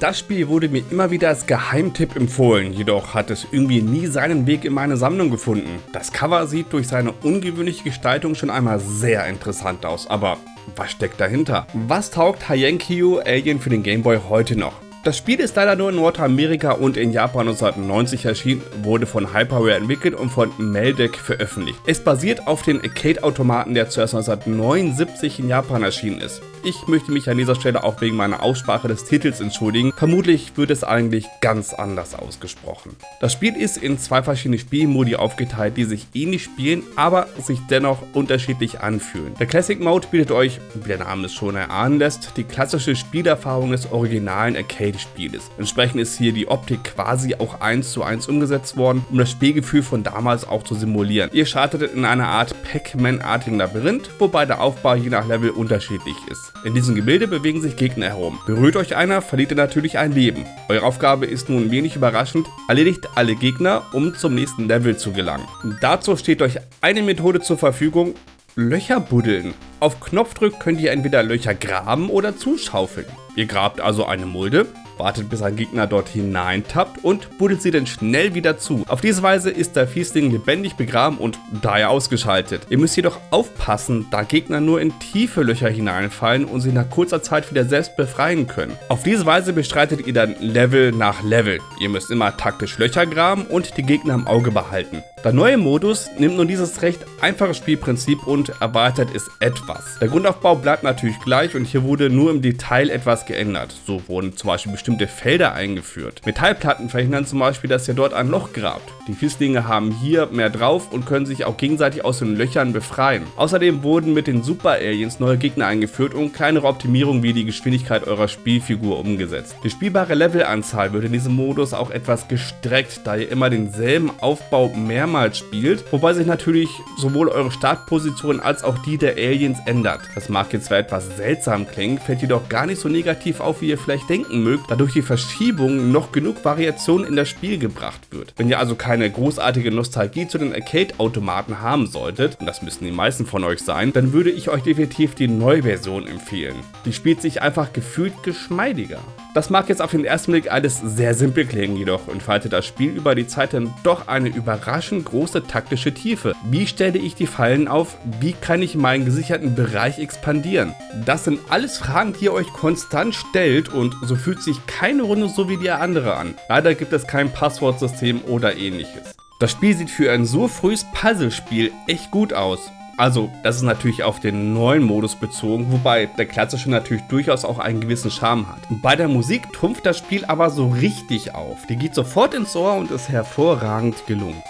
Das Spiel wurde mir immer wieder als Geheimtipp empfohlen, jedoch hat es irgendwie nie seinen Weg in meine Sammlung gefunden. Das Cover sieht durch seine ungewöhnliche Gestaltung schon einmal sehr interessant aus, aber was steckt dahinter? Was taugt Hyenkyu Alien für den Gameboy heute noch? Das Spiel ist leider nur in Nordamerika und in Japan 1990 erschienen, wurde von Hyperware entwickelt und von Meldec veröffentlicht. Es basiert auf den Arcade-Automaten, der zuerst 1979 in Japan erschienen ist. Ich möchte mich an dieser Stelle auch wegen meiner Aussprache des Titels entschuldigen. Vermutlich wird es eigentlich ganz anders ausgesprochen. Das Spiel ist in zwei verschiedene Spielmodi aufgeteilt, die sich ähnlich spielen, aber sich dennoch unterschiedlich anfühlen. Der Classic Mode bietet euch, wie der Name es schon erahnen lässt, die klassische Spielerfahrung des originalen Arcade-Spieles. Entsprechend ist hier die Optik quasi auch eins zu eins umgesetzt worden, um das Spielgefühl von damals auch zu simulieren. Ihr startet in einer Art Pac-Man-artigen Labyrinth, wobei der Aufbau je nach Level unterschiedlich ist. In diesem Gebilde bewegen sich Gegner herum. Berührt euch einer, verliert ihr natürlich ein Leben. Eure Aufgabe ist nun wenig überraschend, erledigt alle Gegner, um zum nächsten Level zu gelangen. Dazu steht euch eine Methode zur Verfügung, Löcher buddeln. Auf Knopfdruck könnt ihr entweder Löcher graben oder zuschaufeln. Ihr grabt also eine Mulde, wartet bis ein Gegner dort hineintappt und buddelt sie dann schnell wieder zu. Auf diese Weise ist der Fiesling lebendig begraben und daher ausgeschaltet. Ihr müsst jedoch aufpassen, da Gegner nur in tiefe Löcher hineinfallen und sie nach kurzer Zeit wieder selbst befreien können. Auf diese Weise bestreitet ihr dann Level nach Level. Ihr müsst immer taktisch Löcher graben und die Gegner im Auge behalten. Der neue Modus nimmt nun dieses recht einfache Spielprinzip und erweitert es etwas. Der Grundaufbau bleibt natürlich gleich und hier wurde nur im Detail etwas geändert. So wurden zum Beispiel bestimmte Felder eingeführt. Metallplatten verhindern zum Beispiel, dass ihr dort ein Loch grabt. Die Fieslinge haben hier mehr drauf und können sich auch gegenseitig aus den Löchern befreien. Außerdem wurden mit den Super Aliens neue Gegner eingeführt und kleinere Optimierungen wie die Geschwindigkeit eurer Spielfigur umgesetzt. Die spielbare Levelanzahl wird in diesem Modus auch etwas gestreckt, da ihr immer denselben Aufbau mehr mehrmals spielt, wobei sich natürlich sowohl eure Startposition als auch die der Aliens ändert. Das mag jetzt zwar etwas seltsam klingen, fällt jedoch gar nicht so negativ auf, wie ihr vielleicht denken mögt, da durch die Verschiebung noch genug Variation in das Spiel gebracht wird. Wenn ihr also keine großartige Nostalgie zu den Arcade-Automaten haben solltet, und das müssen die meisten von euch sein, dann würde ich euch definitiv die Neuversion empfehlen. Die spielt sich einfach gefühlt geschmeidiger. Das mag jetzt auf den ersten Blick alles sehr simpel klingen, jedoch entfaltet das Spiel über die Zeit dann doch eine überraschend große taktische Tiefe. Wie stelle ich die Fallen auf? Wie kann ich meinen gesicherten Bereich expandieren? Das sind alles Fragen, die ihr euch konstant stellt und so fühlt sich keine Runde so wie die andere an. Leider gibt es kein Passwortsystem oder ähnliches. Das Spiel sieht für ein so frühes Puzzlespiel echt gut aus. Also, das ist natürlich auf den neuen Modus bezogen, wobei der klassische natürlich durchaus auch einen gewissen Charme hat. Bei der Musik trumpft das Spiel aber so richtig auf. Die geht sofort ins Ohr und ist hervorragend gelungen.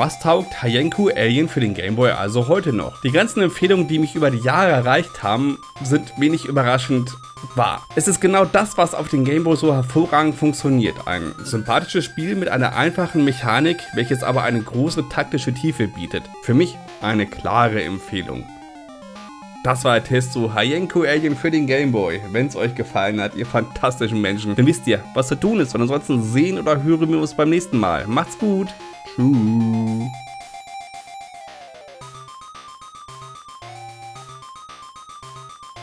Was taugt Hayenku Alien für den Gameboy also heute noch? Die ganzen Empfehlungen, die mich über die Jahre erreicht haben, sind wenig überraschend wahr. Es ist genau das, was auf dem Gameboy so hervorragend funktioniert. Ein sympathisches Spiel mit einer einfachen Mechanik, welches aber eine große taktische Tiefe bietet. Für mich eine klare Empfehlung. Das war der Test zu Hayenku Alien für den Gameboy. Wenn es euch gefallen hat, ihr fantastischen Menschen, dann wisst ihr, was zu tun ist. Und ansonsten sehen oder hören wir uns beim nächsten Mal. Macht's gut! True.